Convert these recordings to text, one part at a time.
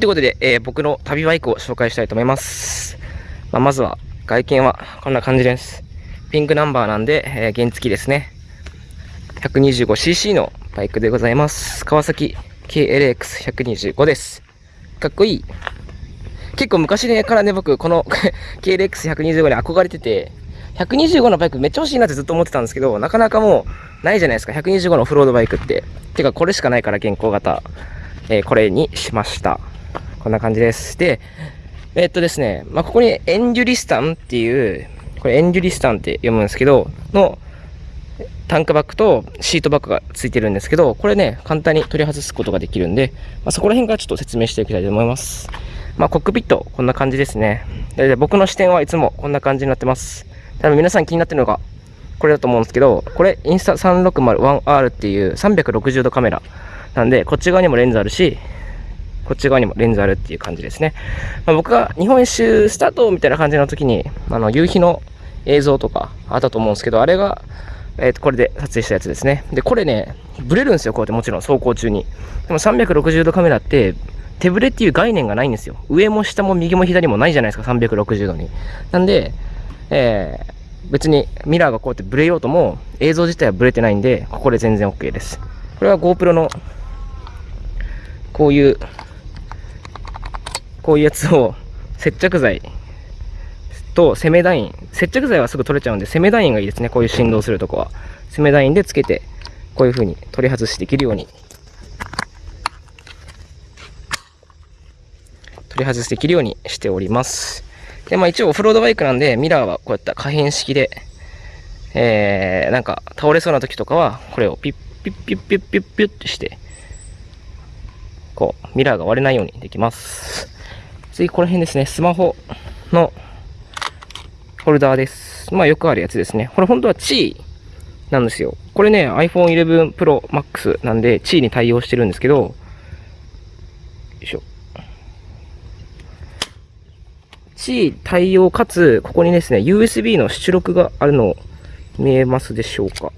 ということで、えー、僕の旅バイクを紹介したいと思います。まあ、まずは、外見はこんな感じです。ピンクナンバーなんで、えー、原付ですね。125cc のバイクでございます。川崎 KLX125 です。かっこいい。結構昔ねからね、僕、この KLX125 に憧れてて、125のバイクめっちゃ欲しいなってずっと思ってたんですけど、なかなかもうないじゃないですか。125のオフロードバイクって。てか、これしかないから、現行型。えー、これにしました。こんな感じです。で、えー、っとですね、まあ、ここにエンジュリスタンっていう、これエンジュリスタンって読むんですけど、のタンクバッグとシートバッグがついてるんですけど、これね、簡単に取り外すことができるんで、まあ、そこら辺からちょっと説明していきたいと思います。まあ、コックピット、こんな感じですね。で僕の視点はいつもこんな感じになってます。多分皆さん気になってるのが、これだと思うんですけど、これ、インスタ 360-1R っていう360度カメラなんで、こっち側にもレンズあるし、こっち側にもレンズあるっていう感じですね。まあ、僕が日本一周スタートみたいな感じの時に、あの、夕日の映像とかあったと思うんですけど、あれが、えっ、ー、と、これで撮影したやつですね。で、これね、ブレるんですよ、こうやってもちろん走行中に。でも360度カメラって、手ブレっていう概念がないんですよ。上も下も右も左もないじゃないですか、360度に。なんで、えー、別にミラーがこうやってブレようとも、映像自体はブレてないんで、ここで全然 OK です。これは GoPro の、こういう、こういうやつを接着剤とセメダイン。接着剤はすぐ取れちゃうんで、セメダインがいいですね。こういう振動するとこは。セメダインでつけて、こういう風に取り外しできるように。取り外しできるようにしております。で、まあ一応オフロードバイクなんで、ミラーはこうやった可変式で、えー、なんか倒れそうな時とかは、これをピッピッピッピッピッピッってして、こう、ミラーが割れないようにできます。次、この辺ですね、スマホのホルダーです。まあよくあるやつですね。これ本当はチーなんですよ。これね、iPhone 11 Pro Max なんで、チーに対応してるんですけど、よいしょ。チー対応かつ、ここにですね、USB の出力があるの見えますでしょうかこ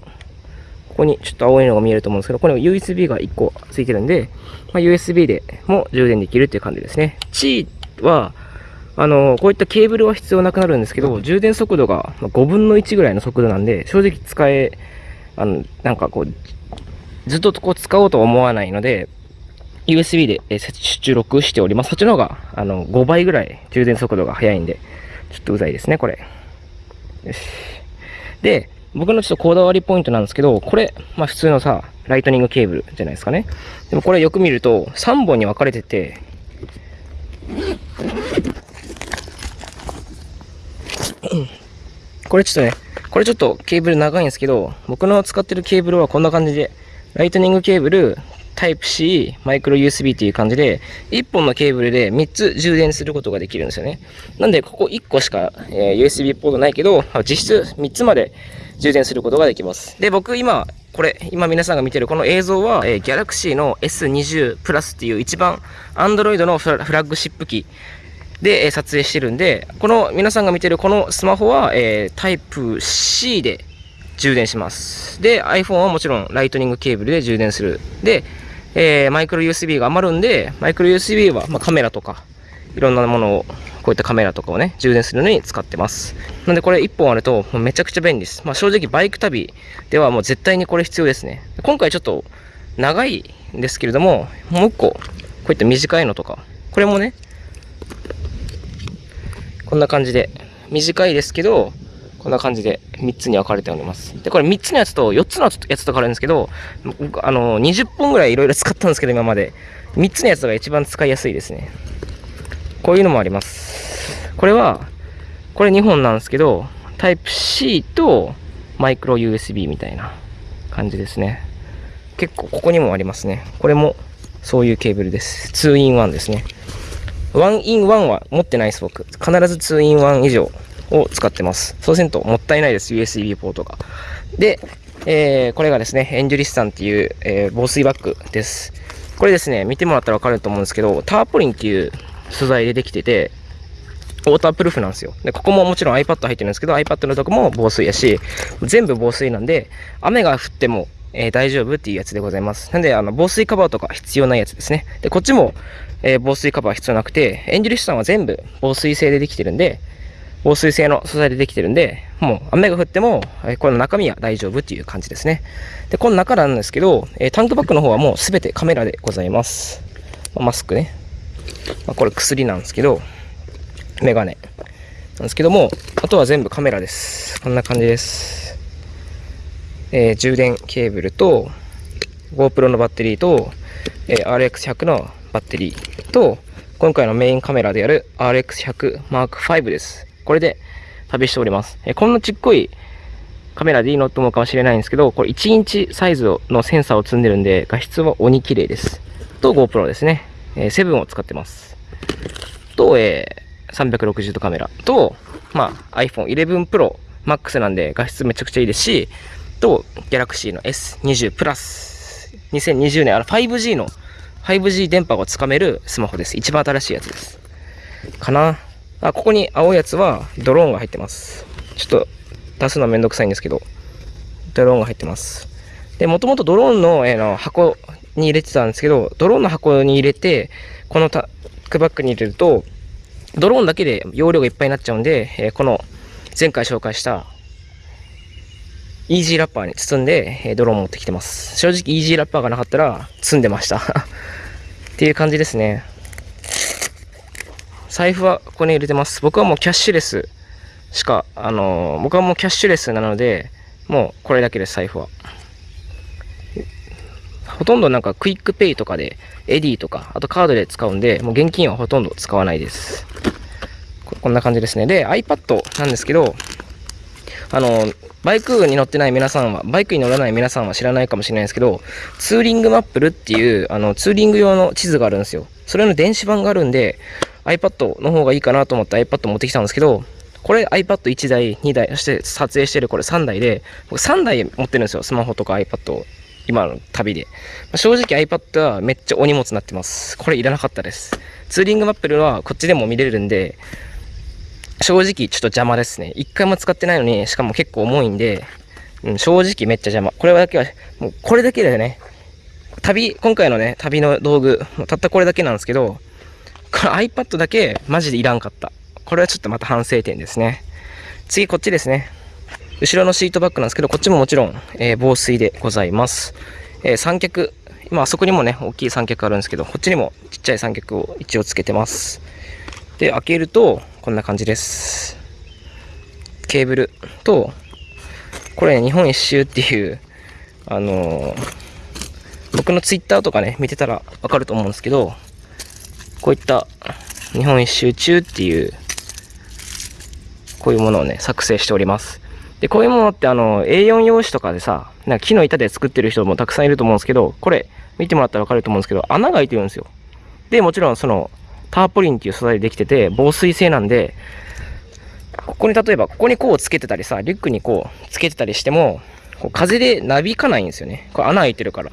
こにちょっと青いのが見えると思うんですけど、これ USB が1個ついてるんで、まあ、USB でも充電できるっていう感じですね。チーは、あの、こういったケーブルは必要なくなるんですけど、充電速度が5分の1ぐらいの速度なんで、正直使え、あの、なんかこう、ずっとこう使おうとは思わないので、USB で出力しております。そっちの方が、あの、5倍ぐらい充電速度が速いんで、ちょっとうざいですね、これ。よし。で、僕のちょっとこだわりポイントなんですけど、これ、まあ普通のさ、ライトニングケーブルじゃないですかね。でもこれよく見ると、3本に分かれてて、これちょっとね、これちょっとケーブル長いんですけど、僕の使ってるケーブルはこんな感じで、ライトニングケーブル、タイプ C、マイクロ USB っていう感じで、1本のケーブルで3つ充電することができるんですよね。なんで、ここ1個しか、えー、USB ポートないけど、実質3つまで充電することができます。で、僕今、これ、今皆さんが見てるこの映像は、えー、Galaxy の S20 プラスっていう一番 Android のフラッグシップ機で、えー、撮影してるんで、この皆さんが見てるこのスマホは、えー、タイプ C で充電します。で、iPhone はもちろんライトニングケーブルで充電する。で、えー、マイクロ USB が余るんで、マイクロ USB は、まあ、カメラとか、いろんなものをこういったカメラとかをね、充電するのに使ってます。なんでこれ1本あると、もうめちゃくちゃ便利です。まあ正直バイク旅ではもう絶対にこれ必要ですね。今回ちょっと長いんですけれども、もう1個、こういった短いのとか、これもね、こんな感じで、短いですけど、こんな感じで3つに分かれております。で、これ3つのやつと4つのやつとかあるんですけど、あの、20本ぐらいいろいろ使ったんですけど、今まで。3つのやつが一番使いやすいですね。こういうのもあります。これは、これ2本なんですけど、タイプ C とマイクロ USB みたいな感じですね。結構ここにもありますね。これもそういうケーブルです。2 in 1ですね。1 in 1は持ってないです、僕。必ず2 in 1以上を使ってます。そうせんともったいないです、USB ポートが。で、えー、これがですね、エンジュリスタンっていう、えー、防水バッグです。これですね、見てもらったらわかると思うんですけど、ターポリンっていう素材でできてて、ウォータープルーフなんですよ。で、ここももちろん iPad 入ってるんですけど、iPad のとこも防水やし、全部防水なんで、雨が降っても、えー、大丈夫っていうやつでございます。なんで、あの、防水カバーとか必要ないやつですね。で、こっちも、えー、防水カバー必要なくて、エンジェリスさんは全部防水性でできてるんで、防水性の素材でできてるんで、もう雨が降っても、えこの中身は大丈夫っていう感じですね。で、この中なんですけど、えタンクバッグの方はもうすべてカメラでございます。まマスクね。まあ、これ薬なんですけど、メガネなんですけども、あとは全部カメラです。こんな感じです。えー、充電ケーブルと、GoPro のバッテリーと、えー、RX100 のバッテリーと、今回のメインカメラである RX100 Mark V です。これで旅しております。えー、こんなちっこいカメラでいいのと思うかもしれないんですけど、これ1インチサイズのセンサーを積んでるんで、画質は鬼綺麗です。と GoPro ですね。えー、7を使ってます。と、えー、360度カメラと、まあ、iPhone 11 Pro Max なんで画質めちゃくちゃいいですし、と、Galaxy の S20 プラス、2020年、あの 5G の、5G 電波をつかめるスマホです。一番新しいやつです。かな。あ、ここに青いやつはドローンが入ってます。ちょっと出すのはめんどくさいんですけど、ドローンが入ってます。で、もともとドローンの,、えー、の箱に入れてたんですけど、ドローンの箱に入れて、このタックバッグに入れると、ドローンだけで容量がいっぱいになっちゃうんで、えー、この前回紹介したイージーラッパーに包んで、えー、ドローン持ってきてます。正直イージーラッパーがなかったら積んでました っていう感じですね。財布はここに入れてます。僕はもうキャッシュレスしか、あのー、僕はもうキャッシュレスなので、もうこれだけです、財布は。ほとんどなんかクイックペイとかで、エディとか、あとカードで使うんで、もう現金はほとんど使わないです。こんな感じですね。で、iPad なんですけど、あの、バイクに乗ってない皆さんは、バイクに乗らない皆さんは知らないかもしれないですけど、ツーリングマップルっていう、あの、ツーリング用の地図があるんですよ。それの電子版があるんで、iPad の方がいいかなと思って iPad 持ってきたんですけど、これ iPad1 台、2台、そして撮影してるこれ3台で、僕3台持ってるんですよ。スマホとか iPad を。今の旅でま。正直 iPad はめっちゃお荷物になってます。これいらなかったです。ツーリングマップルはこっちでも見れるんで、正直ちょっと邪魔ですね。一回も使ってないのに、しかも結構重いんで、うん、正直めっちゃ邪魔。これだけは、もうこれだけだよね。旅、今回のね、旅の道具、たったこれだけなんですけど、これ iPad だけマジでいらんかった。これはちょっとまた反省点ですね。次こっちですね。後ろのシートバッグなんですけど、こっちももちろん、えー、防水でございます。えー、三脚、今あそこにもね、大きい三脚あるんですけど、こっちにもちっちゃい三脚を一応つけてます。で、開けると、こんな感じです。ケーブルと、これ、ね、日本一周っていう、あのー、僕のツイッターとかね、見てたらわかると思うんですけど、こういった日本一周中っていう、こういうものをね、作成しております。で、こういうものってあの、A4 用紙とかでさ、なんか木の板で作ってる人もたくさんいると思うんですけど、これ、見てもらったらわかると思うんですけど、穴が開いてるんですよ。で、もちろんその、ターポリンっていう素材でできてて、防水性なんで、ここに例えば、ここにこうつけてたりさ、リュックにこうつけてたりしても、こう風でなびかないんですよね。これ穴開いてるから。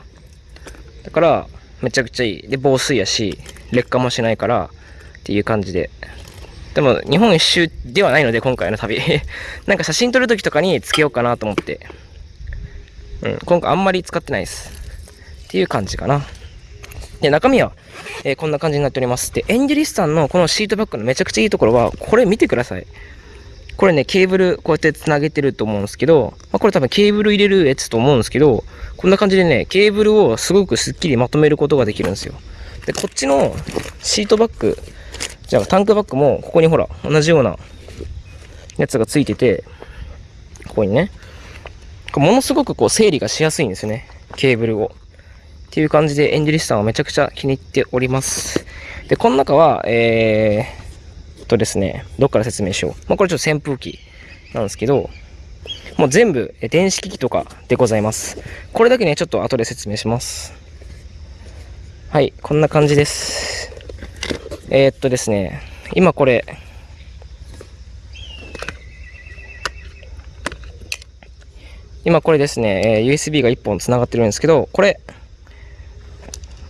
だから、めちゃくちゃいい。で、防水やし、劣化もしないから、っていう感じで。でも、日本一周ではないので、今回の旅。なんか写真撮るときとかにつけようかなと思って。うん、今回あんまり使ってないです。っていう感じかな。で、中身は、えー、こんな感じになっております。で、エンジェリスさんのこのシートバッグのめちゃくちゃいいところは、これ見てください。これね、ケーブルこうやって繋げてると思うんですけど、まあ、これ多分ケーブル入れるやつと思うんですけど、こんな感じでね、ケーブルをすごくスッキリまとめることができるんですよ。で、こっちのシートバッグ、じゃあタンクバッグもここにほら、同じようなやつがついてて、ここにね、ものすごくこう整理がしやすいんですよね。ケーブルを。っていう感じでエンジェリスさんはめちゃくちゃ気に入っております。で、この中は、えー、とですね、どっから説明しよう。まあ、これちょっと扇風機なんですけど、もう全部電子機器とかでございます。これだけね、ちょっと後で説明します。はい、こんな感じです。えー、っとですね、今これ、今これですね、え USB が1本繋がってるんですけど、これ、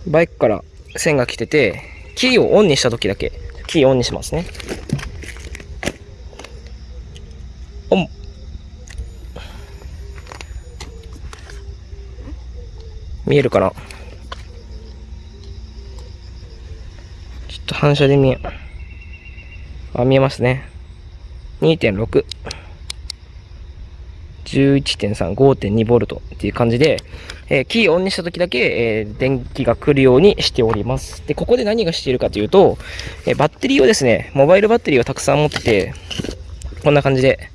バイクから線が来てて、キーをオンにした時だけ、キーオンにしますね。オン。見えるかな？と反射で見え、あ、見えますね。2.6。11.3、5.2V っていう感じで、えー、キーオンにした時だけ、えー、電気が来るようにしております。で、ここで何がしているかというと、えー、バッテリーをですね、モバイルバッテリーをたくさん持ってて、こんな感じで、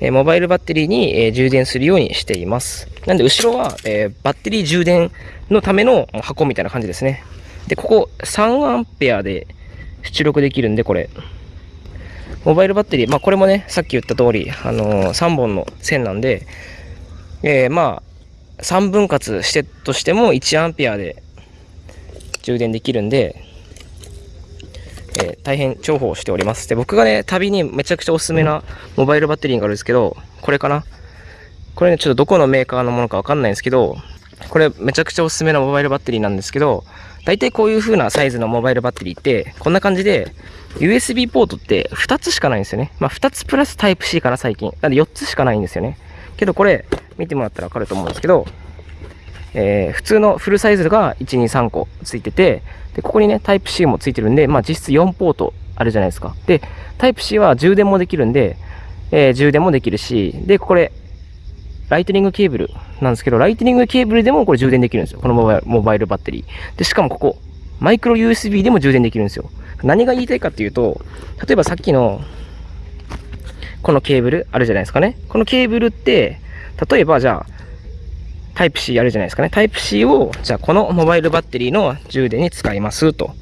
えモバイルバッテリーに、え充電するようにしています。なんで、後ろは、えバッテリー充電のための箱みたいな感じですね。で、ここ3アンペアで出力できるんで、これ。モバイルバッテリー、まあこれもね、さっき言った通り、あのー、3本の線なんで、えー、まあ、3分割してとしても1アンペアで充電できるんで、えー、大変重宝しております。で、僕がね、旅にめちゃくちゃおすすめなモバイルバッテリーがあるんですけど、これかなこれね、ちょっとどこのメーカーのものかわかんないんですけど、これめちゃくちゃおすすめなモバイルバッテリーなんですけど、大体こういう風なサイズのモバイルバッテリーって、こんな感じで、USB ポートって2つしかないんですよね。まあ2つプラスタイプ C かな最近。なんで4つしかないんですよね。けどこれ見てもらったらわかると思うんですけど、えー、普通のフルサイズが1、2、3個ついてて、で、ここにね、タイプ C もついてるんで、まあ実質4ポートあるじゃないですか。で、タイプ C は充電もできるんで、えー、充電もできるし、で、これ、ライトニングケーブルなんですけど、ライトニングケーブルでもこれ充電できるんですよ。このモバイルバイルバッテリー。で、しかもここ、マイクロ USB でも充電できるんですよ。何が言いたいかっていうと、例えばさっきの、このケーブルあるじゃないですかね。このケーブルって、例えばじゃあ、タイプ C あるじゃないですかね。タイプ C を、じゃあこのモバイルバッテリーの充電に使いますと。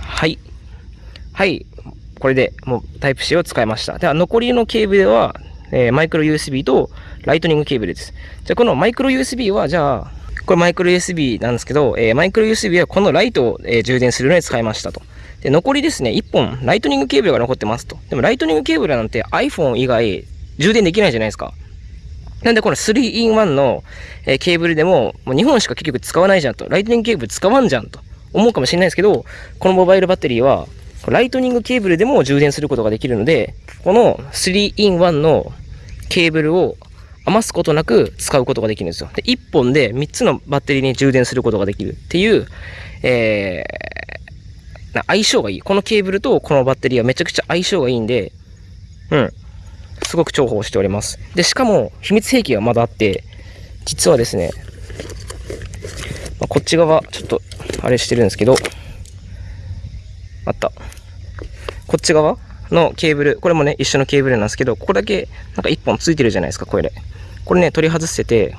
はい。はい。これでもうタイプ C を使いました。では残りのケーブルは、えー、マイクロ USB とライトニングケーブルです。じゃあこのマイクロ USB は、じゃあ、これマイクロ USB なんですけど、えー、マイクロ USB はこのライトを、えー、充電するのに使いましたと。で、残りですね、1本、ライトニングケーブルが残ってますと。でも、ライトニングケーブルなんて iPhone 以外、充電できないじゃないですか。なんで、この 3in1 の、えー、ケーブルでも、もう2本しか結局使わないじゃんと。ライトニングケーブル使わんじゃんと思うかもしれないですけど、このモバイルバッテリーは、ライトニングケーブルでも充電することができるので、この 3in1 のケーブルを余すことなく使うことができるんですよ。で、1本で3つのバッテリーに充電することができるっていう、えー、相性がいい。このケーブルとこのバッテリーはめちゃくちゃ相性がいいんで、うん。すごく重宝しております。で、しかも、秘密兵器がまだあって、実はですね、まあ、こっち側、ちょっと、あれしてるんですけど、あった。こっち側のケーブル、これもね、一緒のケーブルなんですけど、ここだけ、なんか一本ついてるじゃないですか、これで。これね、取り外せて、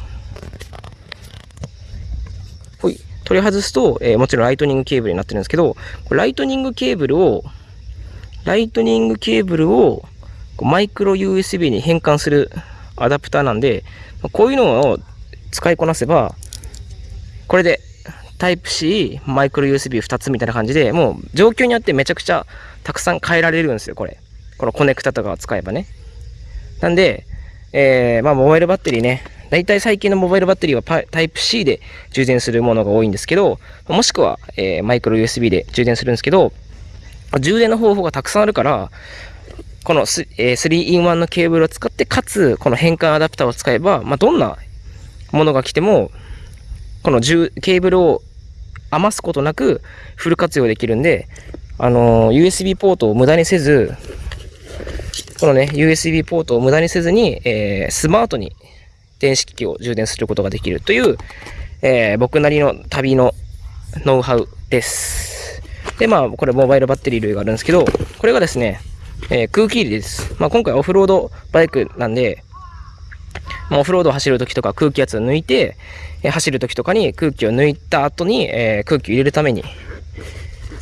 ほい、取り外すと、えー、もちろんライトニングケーブルになってるんですけど、ライトニングケーブルを、ライトニングケーブルを、マイクロ USB に変換するアダプターなんで、こういうのを使いこなせば、これでタイプ C、マイクロ USB2 つみたいな感じで、もう状況によってめちゃくちゃたくさん変えられるんですよ、これ。このコネクタとかを使えばね。なんで、えー、まあ、モバイルバッテリーね、大体最近のモバイルバッテリーはタイプ C で充電するものが多いんですけど、もしくは、えー、マイクロ USB で充電するんですけど、充電の方法がたくさんあるから、この 3in1 のケーブルを使って、かつ、この変換アダプターを使えば、まあ、どんなものが来ても、このケーブルを余すことなくフル活用できるんで、あのー、USB ポートを無駄にせず、このね、USB ポートを無駄にせずに、えー、スマートに電子機器を充電することができるという、えー、僕なりの旅のノウハウです。で、まあ、これモバイルバッテリー類があるんですけど、これがですね、えー、空気入れです。まあ、今回オフロードバイクなんで、オフロードを走るときとか空気圧を抜いて、え、走るときとかに空気を抜いた後に、え、空気を入れるために、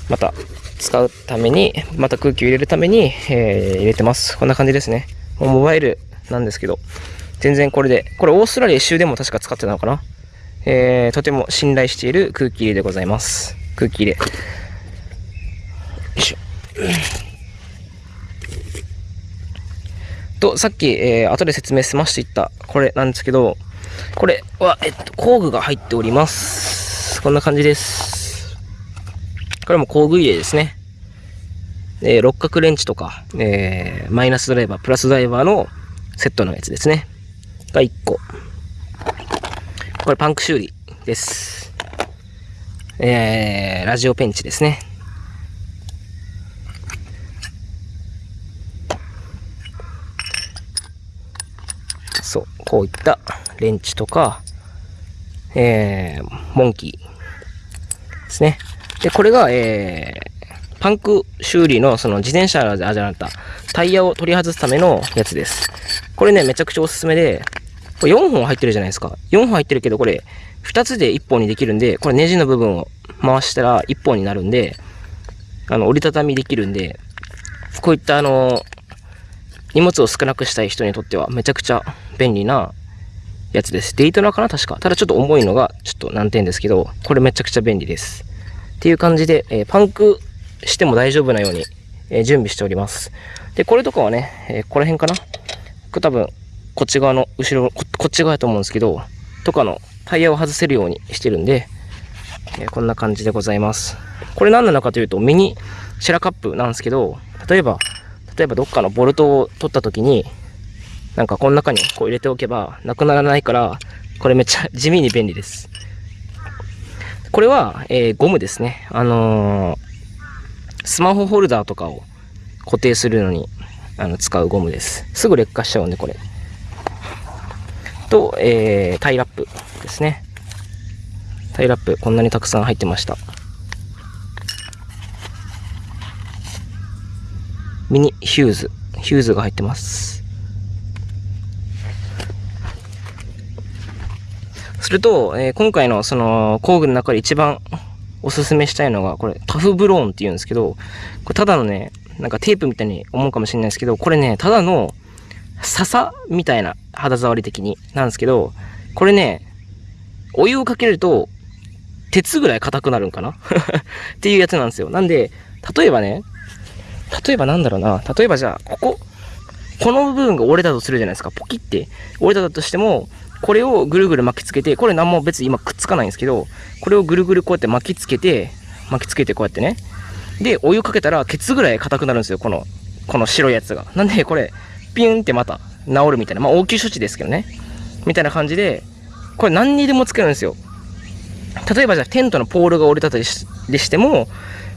また使うために、また空気を入れるために、えー、入れてます。こんな感じですね。モバイルなんですけど、全然これで、これオーストラリア一周でも確か使ってたのかな？えー、とても信頼している空気入れでございます。空気入れ。よいしょ。と、さっき、えー、後で説明済ましていったこれなんですけど、これは、えっと、工具が入っております。こんな感じです。これも工具入れですね。えー、六角レンチとか、えー、マイナスドライバー、プラスドライバーのセットのやつですね。が1個。これパンク修理です。えー、ラジオペンチですね。そう、こういったレンチとか、えー、モンキーですね。で、これが、えー、パンク修理のその自転車あじゃなかった、タイヤを取り外すためのやつです。これね、めちゃくちゃおすすめで、これ4本入ってるじゃないですか。4本入ってるけど、これ2つで1本にできるんで、これネジの部分を回したら1本になるんで、あの、折りたたみできるんで、こういったあの、荷物を少なくしたい人にとってはめちゃくちゃ便利なやつです。デイトナかな？確か。ただちょっと重いのがちょっと難点ですけど、これめちゃくちゃ便利です。っていう感じで、えー、パンクしても大丈夫なように、えー、準備しております。で、これとかはね、えー、ここら辺かな？これ多分、こっち側の後ろこ、こっち側やと思うんですけど、とかのタイヤを外せるようにしてるんで、えこんな感じでございます。これ何なのかというと、ミニシェラカップなんですけど、例えば、例えばどっかのボルトを取った時に、なんかこの中にこう入れておけばなくならないから、これめっちゃ 地味に便利です。これは、えー、ゴムですね。あのー、スマホホルダーとかを固定するのにあの使うゴムです。すぐ劣化しちゃうんで、これ。と、えー、タイラップですね。タイラップ、こんなにたくさん入ってました。ミニヒューズ、ヒューズが入ってます。すると、えー、今回のその工具の中で一番おすすめしたいのが、これタフブローンって言うんですけど、これただのね、なんかテープみたいに思うかもしれないですけど、これね、ただの笹みたいな肌触り的になんですけど、これね、お湯をかけると鉄ぐらい硬くなるんかな？っていうやつなんですよ。なんで、例えばね、例えばなんだろうな。例えばじゃあ、ここ、この部分が折れたとするじゃないですか。ポキって折れたとしても、これをぐるぐる巻きつけて、これ何も別に今くっつかないんですけど、これをぐるぐるこうやって巻きつけて、巻きつけてこうやってね。で、お湯かけたら、ケツぐらい硬くなるんですよ。この、この白いやつが。なんで、これ、ピュンってまた治るみたいな。まあ、応急処置ですけどね。みたいな感じで、これ何にでもつけるんですよ。例えばじゃあ、テントのポールが折れたとしても、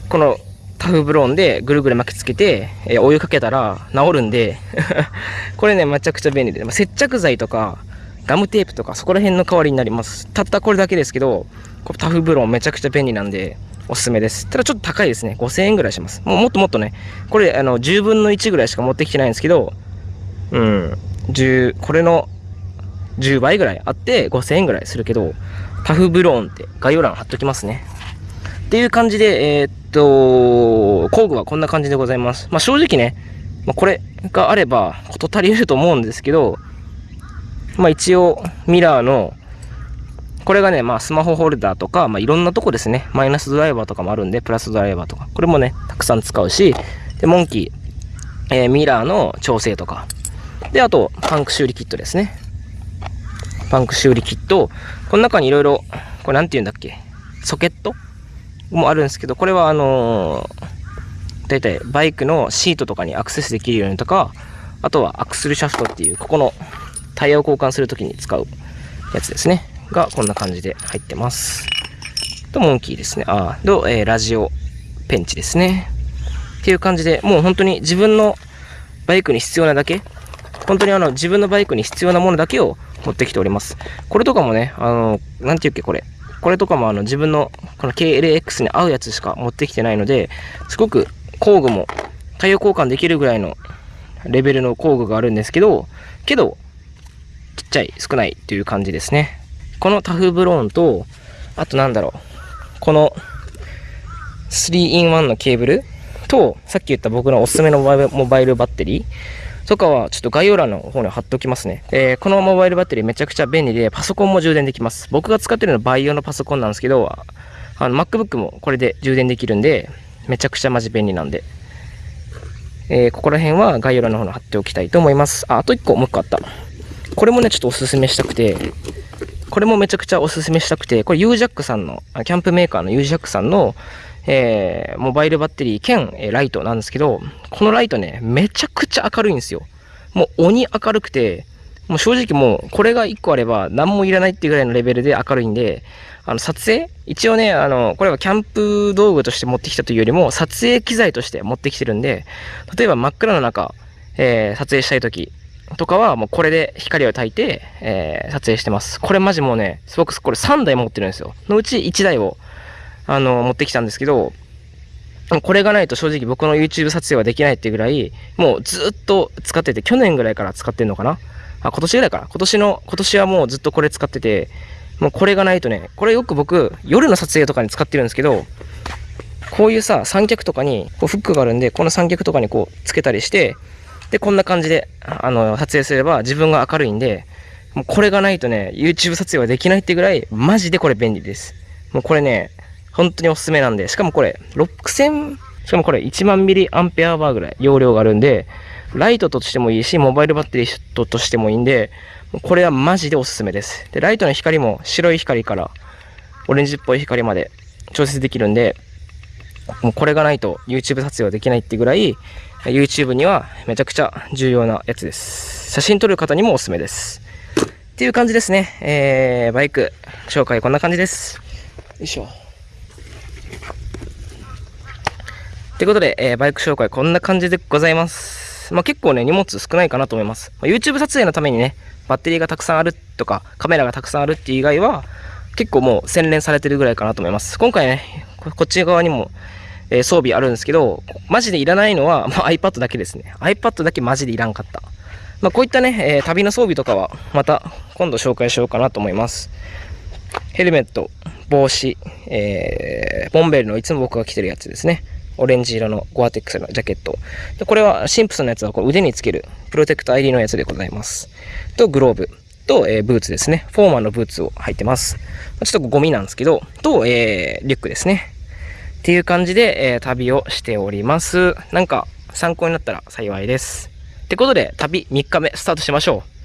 このタフブローンでぐるぐる巻きつけて、えー、お湯かけたら治るんで これね、めちゃくちゃ便利で、まあ、接着剤とか、ガムテープとか、そこら辺の代わりになります。たったこれだけですけど、こタフブロンめちゃくちゃ便利なんで、おすすめです。ただちょっと高いですね。5000円ぐらいします。もうもっともっとね、これ、あの、10分の1ぐらいしか持ってきてないんですけど、うん、10、これの10倍ぐらいあって5000円ぐらいするけど、タフブローンって概要欄貼っときますね。っていう感じで、えー、っと、工具はこんな感じでございます。まあ、正直ね、まあ、これがあれば事足りると思うんですけど、まあ、一応ミラーのこれがね、まあ、スマホホルダーとか、まあ、いろんなとこですね。マイナスドライバーとかもあるんで、プラスドライバーとか。これもね、たくさん使うし、で、モンキー、えー、ミラーの調整とか。で、あと、パンク修理キットですね。パンク修理キット。この中にいろいろ、これなんて言うんだっけ？ソケット？もあるんですけど、これはあのー、だいたいバイクのシートとかにアクセスできるようにとか、あとはアクスルシャフトっていう、ここのタイヤを交換するときに使うやつですね。がこんな感じで入ってます。と、モンキーですね。ああ、と、えー、ラジオペンチですね。っていう感じで、もう本当に自分のバイクに必要なだけ、本当にあの自分のバイクに必要なものだけを持ってきております。これとかもね、あの、なんていうっけ、これ。これとかもあの自分のこの KLX に合うやつしか持ってきてないので、すごく工具もタイヤ交換できるぐらいのレベルの工具があるんですけど、けど、ちっちゃい、少ないっていう感じですね。このタフブローンと、あとなんだろう、この 3in1 のケーブルと、さっき言った僕のおすすめのモバイルバッテリーとかはちょっと概要欄の方に貼っておきますね。えー、このモバイルバッテリーめちゃくちゃ便利で、パソコンも充電できます。僕が使ってるのは培養のパソコンなんですけど、あの MacBook もこれで充電できるんで、めちゃくちゃマジ便利なんで。えー、ここら辺は概要欄の方に貼っておきたいと思います。あ、あと1個、もう1個あった。これもね、ちょっとおすすめしたくて、これもめちゃくちゃおすすめしたくて、これ UJAC さんの、キャンプメーカーの UJAC さんの、えー、モバイルバッテリー兼、え、ライトなんですけど、このライトね、めちゃくちゃ明るいんですよ。もう鬼明るくて、もう正直もう、これが1個あれば何もいらないっていうぐらいのレベルで明るいんで、あの、撮影？一応ね、あの、これはキャンプ道具として持ってきたというよりも、撮影機材として持ってきてるんで、例えば真っ暗な中、えー、撮影したい時とかは、もうこれで光を焚いて、えー、撮影してます。これマジもうね、すごく、これ3台持ってるんですよ。のうち1台を、あの、持ってきたんですけど、これがないと正直僕の YouTube 撮影はできないっていうぐらい、もうずっと使ってて、去年ぐらいから使ってんのかな？あ、今年ぐらいかな？今年の、今年はもうずっとこれ使ってて、もうこれがないとね、これよく僕、夜の撮影とかに使ってるんですけど、こういうさ、三脚とかに、こうフックがあるんで、この三脚とかにこうつけたりして、で、こんな感じで、あの、撮影すれば自分が明るいんで、もうこれがないとね、YouTube 撮影はできないってぐらい、マジでこれ便利です。もうこれね、本当におすすめなんで、しかもこれ、6000、しかもこれ1万ミリアンペアバーぐらい容量があるんで、ライトとしてもいいし、モバイルバッテリーとしてもいいんで、これはマジでおすすめです。で、ライトの光も白い光からオレンジっぽい光まで調節できるんで、もうこれがないと YouTube 撮影はできないってぐらい、YouTube にはめちゃくちゃ重要なやつです。写真撮る方にもおすすめです。っていう感じですね。えー、バイク紹介こんな感じです。よいしょ。ということで、えー、バイク紹介こんな感じでございます。まあ、結構ね、荷物少ないかなと思います。まあ、YouTube 撮影のためにね、バッテリーがたくさんあるとか、カメラがたくさんあるっていう以外は、結構もう洗練されてるぐらいかなと思います。今回ね、こっち側にも、え、装備あるんですけど、マジでいらないのは、まあ、iPad だけですね。iPad だけマジでいらんかった。まあ、こういったね、えー、旅の装備とかは、また今度紹介しようかなと思います。ヘルメット、帽子、えー、ボンベルのいつも僕が着てるやつですね。オレンジ色のゴアテックスのジャケット。でこれはシンプソンのやつはこれ腕につけるプロテクト ID のやつでございます。と、グローブ。と、えー、ブーツですね。フォーマンのブーツを履いてます。ちょっとゴミなんですけど、と、えー、リュックですね。っていう感じで、えー、旅をしております。なんか参考になったら幸いです。ってことで、旅3日目スタートしましょう。